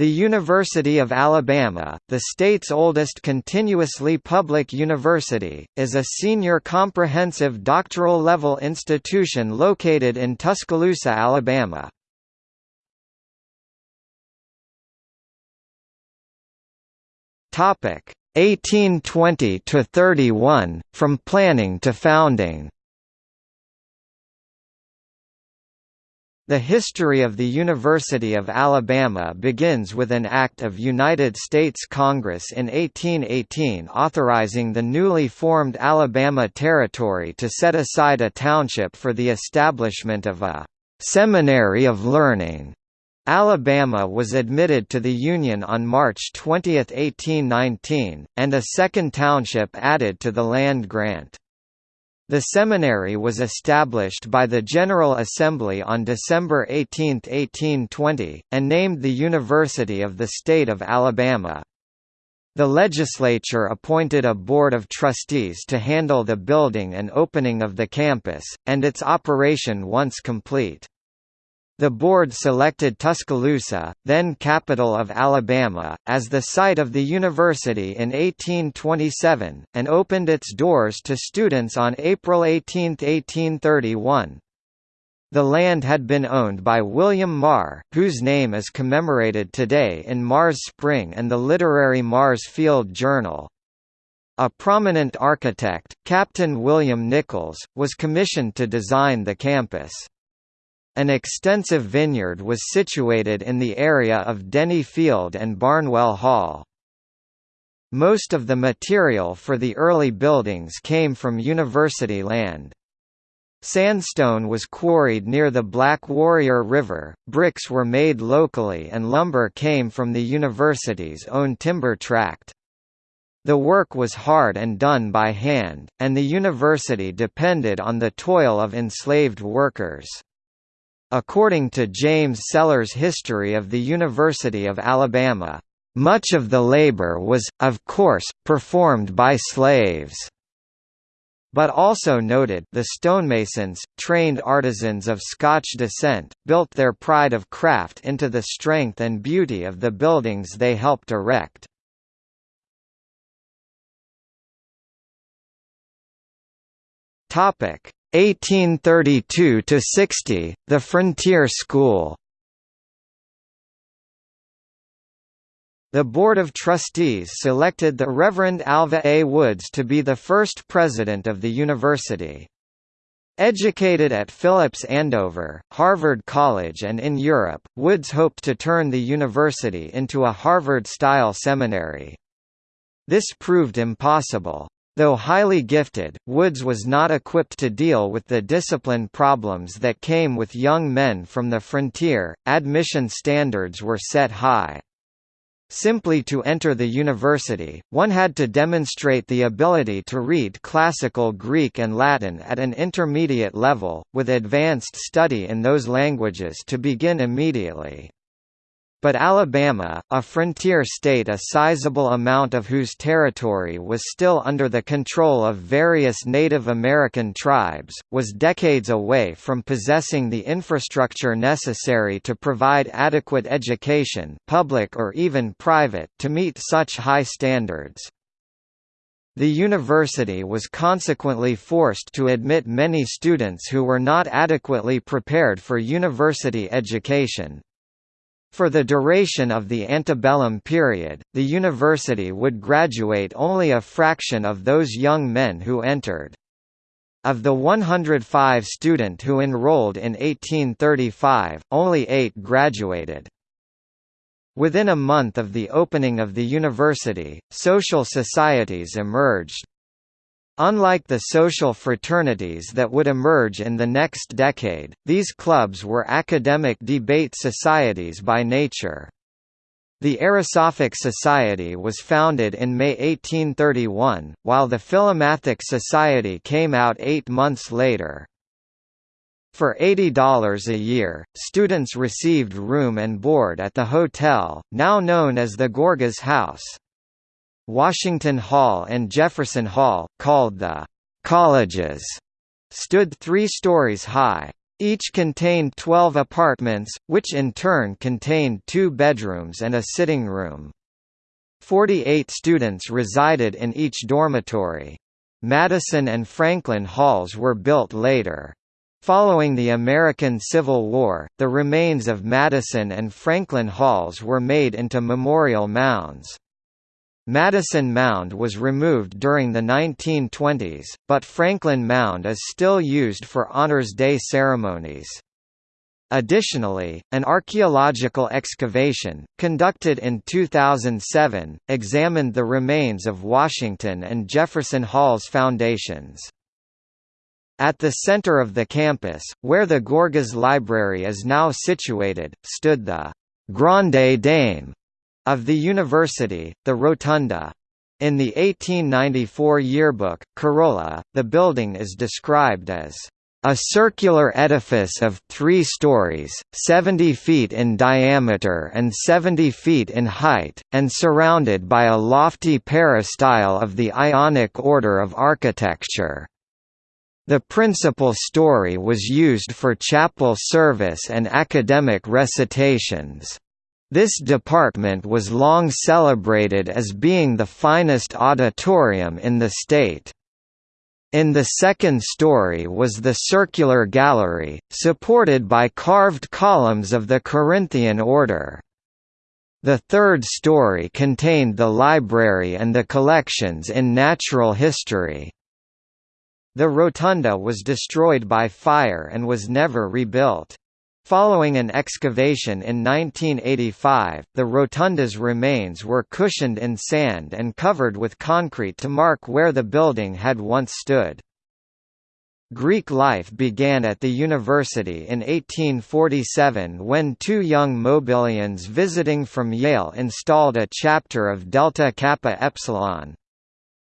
The University of Alabama, the state's oldest continuously public university, is a senior comprehensive doctoral-level institution located in Tuscaloosa, Alabama. Topic 1820 to 31 from planning to founding. The history of the University of Alabama begins with an Act of United States Congress in 1818 authorizing the newly formed Alabama Territory to set aside a township for the establishment of a «seminary of learning». Alabama was admitted to the Union on March 20, 1819, and a second township added to the land grant. The seminary was established by the General Assembly on December 18, 1820, and named the University of the State of Alabama. The legislature appointed a board of trustees to handle the building and opening of the campus, and its operation once complete. The board selected Tuscaloosa, then capital of Alabama, as the site of the university in 1827, and opened its doors to students on April 18, 1831. The land had been owned by William Marr, whose name is commemorated today in Marr's Spring and the literary Marr's Field Journal. A prominent architect, Captain William Nichols, was commissioned to design the campus. An extensive vineyard was situated in the area of Denny Field and Barnwell Hall. Most of the material for the early buildings came from university land. Sandstone was quarried near the Black Warrior River, bricks were made locally and lumber came from the university's own timber tract. The work was hard and done by hand, and the university depended on the toil of enslaved workers. According to James Sellers' History of the University of Alabama, "...much of the labor was, of course, performed by slaves." But also noted the stonemasons, trained artisans of Scotch descent, built their pride of craft into the strength and beauty of the buildings they helped erect. Topic 1832 to 60, the Frontier School. The Board of Trustees selected the Reverend Alva A. Woods to be the first president of the university. Educated at Phillips Andover, Harvard College and in Europe, Woods hoped to turn the university into a Harvard-style seminary. This proved impossible. Though highly gifted, Woods was not equipped to deal with the discipline problems that came with young men from the frontier. Admission standards were set high. Simply to enter the university, one had to demonstrate the ability to read classical Greek and Latin at an intermediate level, with advanced study in those languages to begin immediately. But Alabama, a frontier state a sizable amount of whose territory was still under the control of various Native American tribes, was decades away from possessing the infrastructure necessary to provide adequate education public or even private to meet such high standards. The university was consequently forced to admit many students who were not adequately prepared for university education. For the duration of the antebellum period, the university would graduate only a fraction of those young men who entered. Of the 105 student who enrolled in 1835, only eight graduated. Within a month of the opening of the university, social societies emerged. Unlike the social fraternities that would emerge in the next decade, these clubs were academic debate societies by nature. The Erosophic Society was founded in May 1831, while the Philomathic Society came out eight months later. For $80 a year, students received room and board at the hotel, now known as the Gorgas House. Washington Hall and Jefferson Hall, called the colleges, stood three stories high. Each contained 12 apartments, which in turn contained two bedrooms and a sitting room. 48 students resided in each dormitory. Madison and Franklin halls were built later. Following the American Civil War, the remains of Madison and Franklin halls were made into memorial mounds. Madison Mound was removed during the 1920s, but Franklin Mound is still used for Honors Day ceremonies. Additionally, an archaeological excavation, conducted in 2007, examined the remains of Washington and Jefferson Hall's foundations. At the center of the campus, where the Gorgas Library is now situated, stood the «Grande Dame» of the university, the Rotunda. In the 1894 yearbook, Corolla, the building is described as a circular edifice of three stories, 70 feet in diameter and 70 feet in height, and surrounded by a lofty peristyle of the Ionic order of architecture. The principal story was used for chapel service and academic recitations. This department was long celebrated as being the finest auditorium in the state. In the second story was the circular gallery, supported by carved columns of the Corinthian order. The third story contained the library and the collections in natural history. The rotunda was destroyed by fire and was never rebuilt. Following an excavation in 1985, the rotunda's remains were cushioned in sand and covered with concrete to mark where the building had once stood. Greek life began at the university in 1847 when two young Mobilians visiting from Yale installed a chapter of Delta Kappa Epsilon,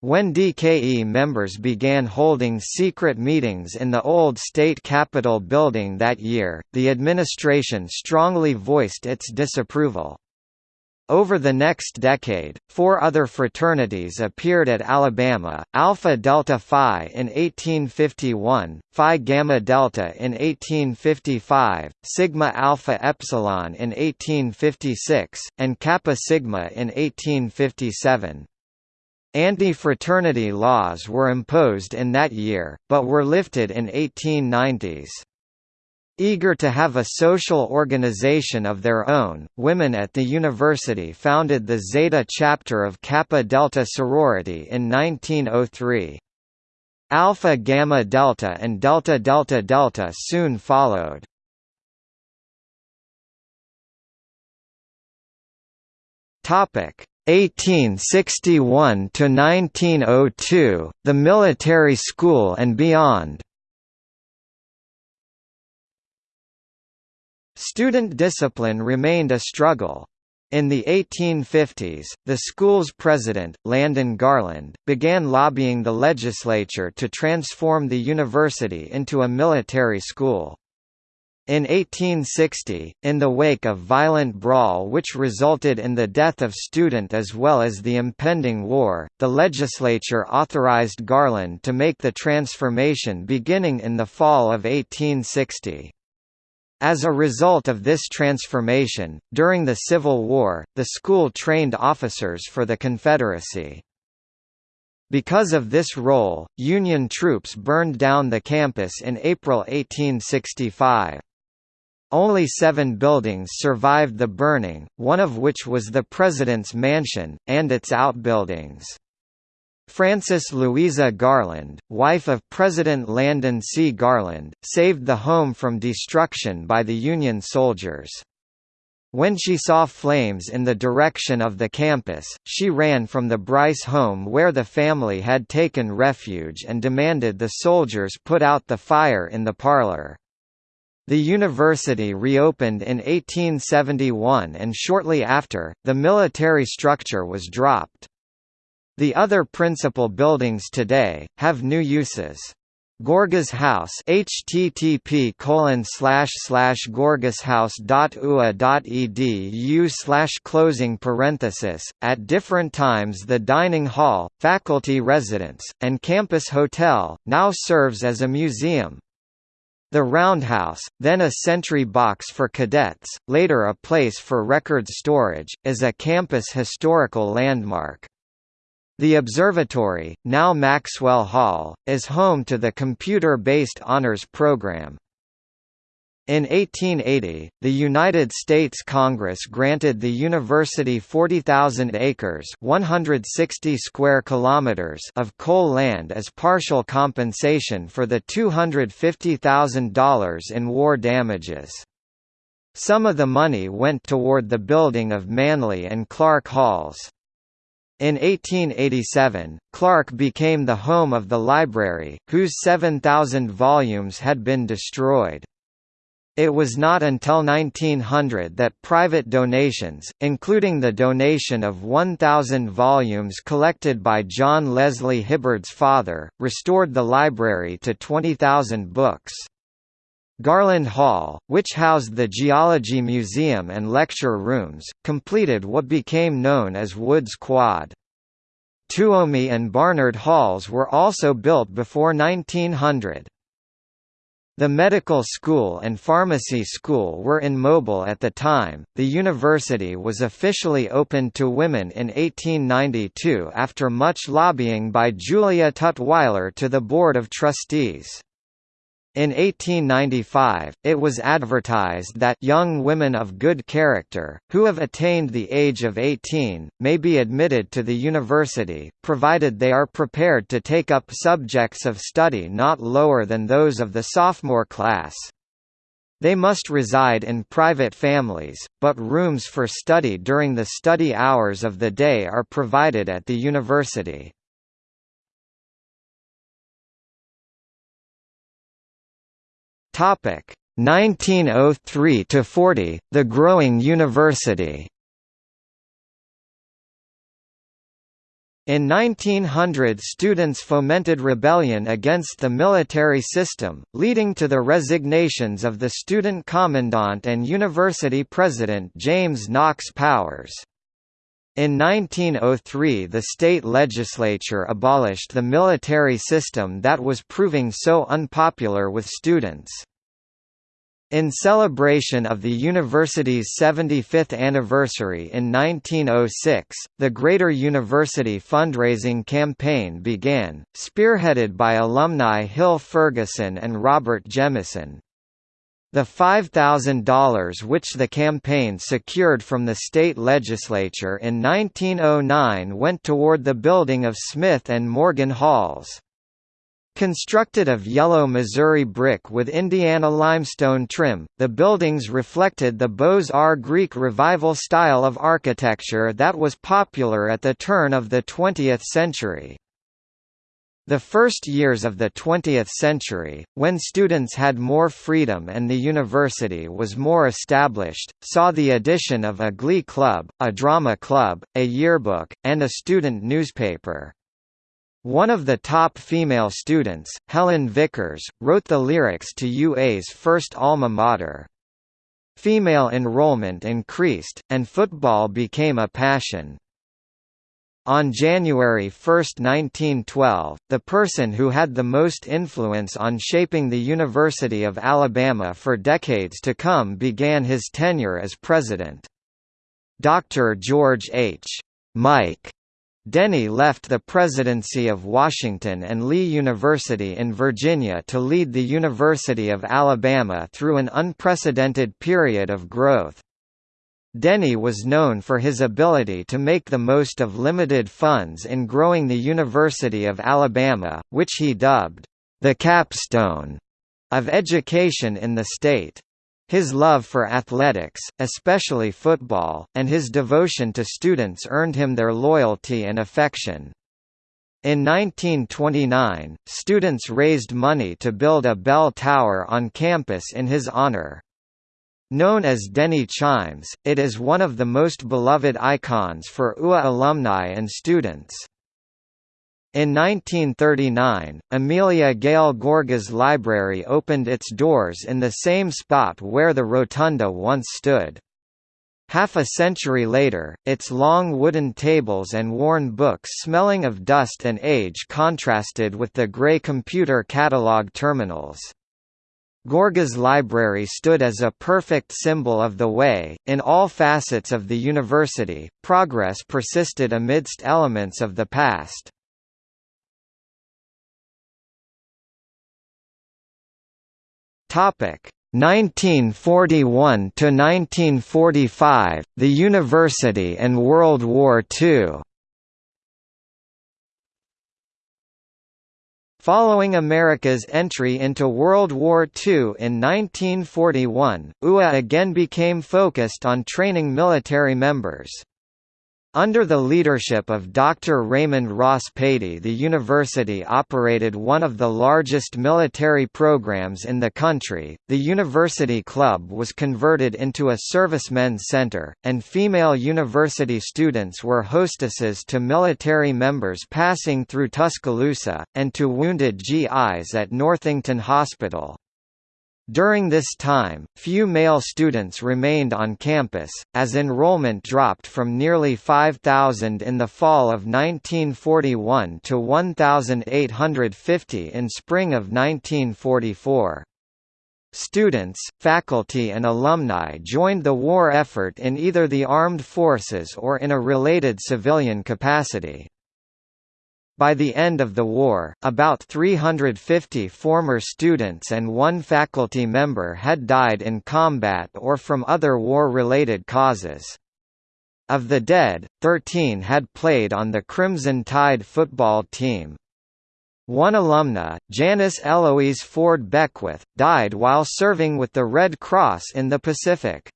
when DKE members began holding secret meetings in the old state capitol building that year, the administration strongly voiced its disapproval. Over the next decade, four other fraternities appeared at Alabama, Alpha Delta Phi in 1851, Phi Gamma Delta in 1855, Sigma Alpha Epsilon in 1856, and Kappa Sigma in 1857. Anti-fraternity laws were imposed in that year, but were lifted in 1890s. Eager to have a social organization of their own, women at the university founded the Zeta chapter of Kappa Delta sorority in 1903. Alpha Gamma Delta and Delta Delta Delta soon followed. Topic: 1861 to 1902, the military school and beyond. Student discipline remained a struggle. In the 1850s, the school's president, Landon Garland, began lobbying the legislature to transform the university into a military school. In 1860, in the wake of violent brawl which resulted in the death of student as well as the impending war, the legislature authorized Garland to make the transformation beginning in the fall of 1860. As a result of this transformation, during the Civil War, the school trained officers for the Confederacy. Because of this role, Union troops burned down the campus in April 1865. Only seven buildings survived the burning, one of which was the President's Mansion, and its outbuildings. Frances Louisa Garland, wife of President Landon C. Garland, saved the home from destruction by the Union soldiers. When she saw flames in the direction of the campus, she ran from the Bryce home where the family had taken refuge and demanded the soldiers put out the fire in the parlor. The university reopened in 1871 and shortly after, the military structure was dropped. The other principal buildings today, have new uses. Gorgas House http colon slash slash gorgashouse.ua.edu slash closing parenthesis at different times the dining hall, faculty residence, and campus hotel, now serves as a museum. The Roundhouse, then a sentry box for cadets, later a place for records storage, is a campus historical landmark. The observatory, now Maxwell Hall, is home to the computer-based honors program. In 1880, the United States Congress granted the university 40,000 acres (160 square kilometers) of coal land as partial compensation for the $250,000 in war damages. Some of the money went toward the building of Manly and Clark Halls. In 1887, Clark became the home of the library, whose 7,000 volumes had been destroyed. It was not until 1900 that private donations, including the donation of 1,000 volumes collected by John Leslie Hibbard's father, restored the library to 20,000 books. Garland Hall, which housed the Geology Museum and lecture rooms, completed what became known as Woods Quad. Tuomey and Barnard Halls were also built before 1900. The medical school and pharmacy school were in Mobile at the time. The university was officially opened to women in 1892 after much lobbying by Julia Tutwiler to the Board of Trustees. In 1895, it was advertised that young women of good character, who have attained the age of 18, may be admitted to the university, provided they are prepared to take up subjects of study not lower than those of the sophomore class. They must reside in private families, but rooms for study during the study hours of the day are provided at the university. Topic 1903 to 40 The growing university In 1900 students fomented rebellion against the military system, leading to the resignations of the student commandant and university president James Knox Powers. In 1903 the state legislature abolished the military system that was proving so unpopular with students. In celebration of the university's 75th anniversary in 1906, the Greater University fundraising campaign began, spearheaded by alumni Hill Ferguson and Robert Jemison. The $5,000 which the campaign secured from the state legislature in 1909 went toward the building of Smith and Morgan Halls. Constructed of yellow Missouri brick with Indiana limestone trim, the buildings reflected the Beaux-Arts Greek Revival style of architecture that was popular at the turn of the 20th century. The first years of the 20th century, when students had more freedom and the university was more established, saw the addition of a glee club, a drama club, a yearbook, and a student newspaper. One of the top female students, Helen Vickers, wrote the lyrics to UA's first alma mater. Female enrollment increased, and football became a passion. On January 1, 1912, the person who had the most influence on shaping the University of Alabama for decades to come began his tenure as president. Dr. George H. Mike Denny left the presidency of Washington and Lee University in Virginia to lead the University of Alabama through an unprecedented period of growth. Denny was known for his ability to make the most of limited funds in growing the University of Alabama, which he dubbed, "...the capstone," of education in the state. His love for athletics, especially football, and his devotion to students earned him their loyalty and affection. In 1929, students raised money to build a bell tower on campus in his honor. Known as Denny Chimes, it is one of the most beloved icons for UA alumni and students. In 1939, Amelia Gayle Gorgas Library opened its doors in the same spot where the rotunda once stood. Half a century later, its long wooden tables and worn books smelling of dust and age contrasted with the grey computer catalog terminals. Gorgas Library stood as a perfect symbol of the way, in all facets of the university, progress persisted amidst elements of the past. Topic 1941 to 1945, the university and World War II. Following America's entry into World War II in 1941, UA again became focused on training military members. Under the leadership of Dr. Raymond Ross Paty the university operated one of the largest military programs in the country. The University Club was converted into a servicemen's center, and female university students were hostesses to military members passing through Tuscaloosa, and to wounded GIs at Northington Hospital. During this time, few male students remained on campus, as enrollment dropped from nearly 5,000 in the fall of 1941 to 1,850 in spring of 1944. Students, faculty and alumni joined the war effort in either the armed forces or in a related civilian capacity. By the end of the war, about 350 former students and one faculty member had died in combat or from other war-related causes. Of the dead, 13 had played on the Crimson Tide football team. One alumna, Janice Eloise Ford Beckwith, died while serving with the Red Cross in the Pacific.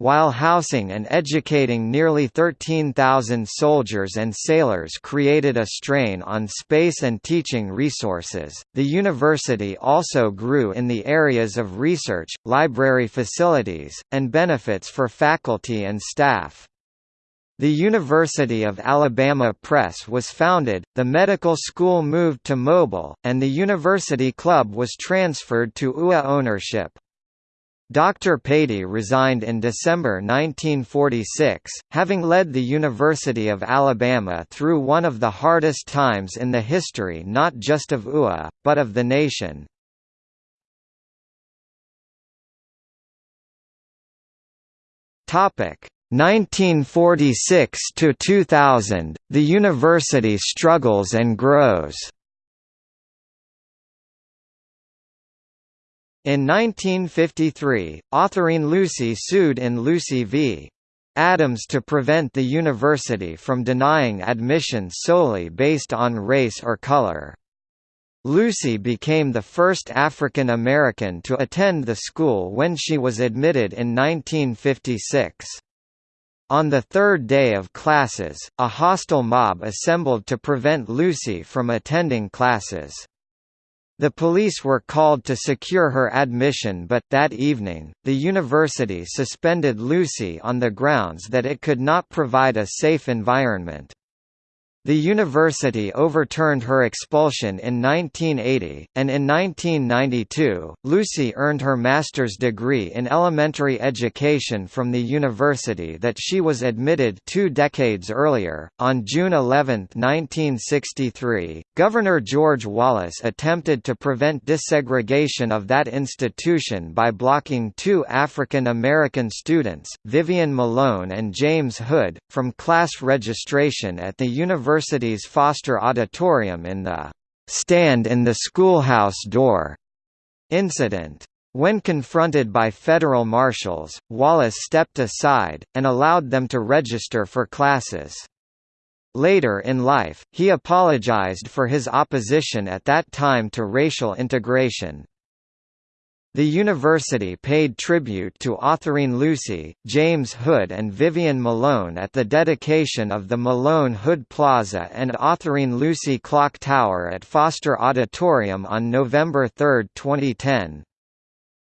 While housing and educating nearly 13,000 soldiers and sailors created a strain on space and teaching resources, the university also grew in the areas of research, library facilities, and benefits for faculty and staff. The University of Alabama Press was founded, the medical school moved to Mobile, and the University Club was transferred to UA ownership. Dr. Paty resigned in December 1946, having led the University of Alabama through one of the hardest times in the history not just of UA, but of the nation. Topic 1946 to 2000, the university struggles and grows. In 1953, Autherine Lucy sued in Lucy v. Adams to prevent the university from denying admission solely based on race or color. Lucy became the first African American to attend the school when she was admitted in 1956. On the third day of classes, a hostile mob assembled to prevent Lucy from attending classes. The police were called to secure her admission but, that evening, the university suspended Lucy on the grounds that it could not provide a safe environment. The university overturned her expulsion in 1980, and in 1992, Lucy earned her master's degree in elementary education from the university that she was admitted two decades earlier. On June 11, 1963, Governor George Wallace attempted to prevent desegregation of that institution by blocking two African American students, Vivian Malone and James Hood, from class registration at the University university's Foster Auditorium in the "'Stand in the Schoolhouse Door' incident. When confronted by federal marshals, Wallace stepped aside, and allowed them to register for classes. Later in life, he apologized for his opposition at that time to racial integration. The university paid tribute to Autherine Lucy, James Hood and Vivian Malone at the dedication of the Malone Hood Plaza and Autherine Lucy Clock Tower at Foster Auditorium on November 3, 2010.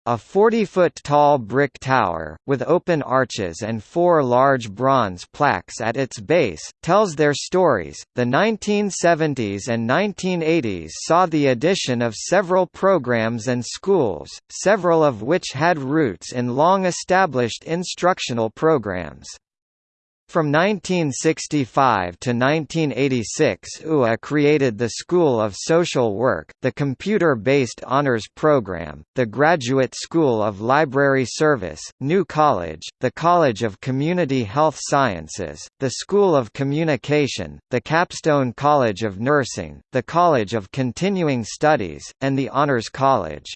A 40-foot-tall brick tower, with open arches and four large bronze plaques at its base, tells their stories. The 1970s and 1980s saw the addition of several programs and schools, several of which had roots in long-established instructional programs. From 1965 to 1986 UA created the School of Social Work, the computer-based honors program, the Graduate School of Library Service, New College, the College of Community Health Sciences, the School of Communication, the Capstone College of Nursing, the College of Continuing Studies, and the Honors College.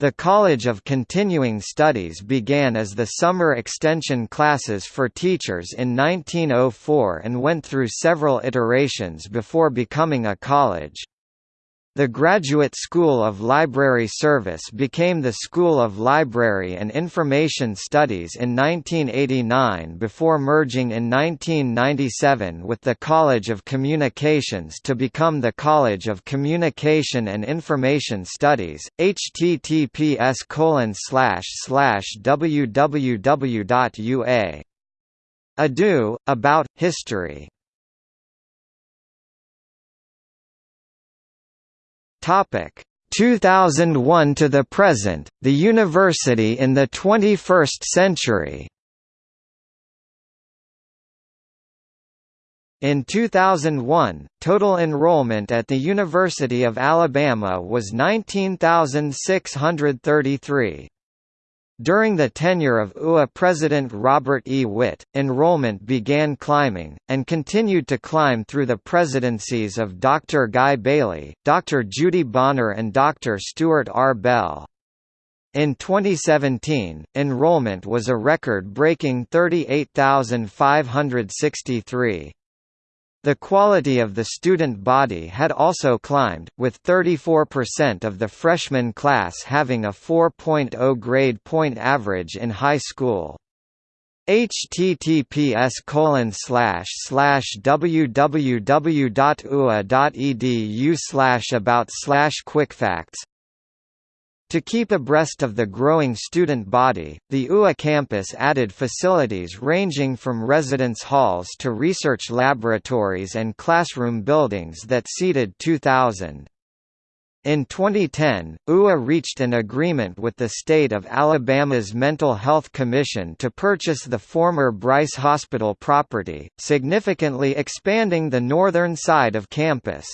The College of Continuing Studies began as the summer extension classes for teachers in 1904 and went through several iterations before becoming a college. The Graduate School of Library Service became the School of Library and Information Studies in 1989 before merging in 1997 with the College of Communications to become the College of Communication and Information Studies. https www.ua edu, about, history Topic 2001 to the present, the university in the 21st century. In 2001, total enrollment at the University of Alabama was 19,633. During the tenure of UA President Robert E. Witt, enrollment began climbing, and continued to climb through the presidencies of Dr. Guy Bailey, Dr. Judy Bonner and Dr. Stuart R. Bell. In 2017, enrollment was a record-breaking 38,563. The quality of the student body had also climbed, with 34% of the freshman class having a 4.0 grade point average in high school. https colon www.ua.edu about quickfacts to keep abreast of the growing student body, the UA campus added facilities ranging from residence halls to research laboratories and classroom buildings that seated 2,000. In 2010, UA reached an agreement with the state of Alabama's Mental Health Commission to purchase the former Bryce Hospital property, significantly expanding the northern side of campus.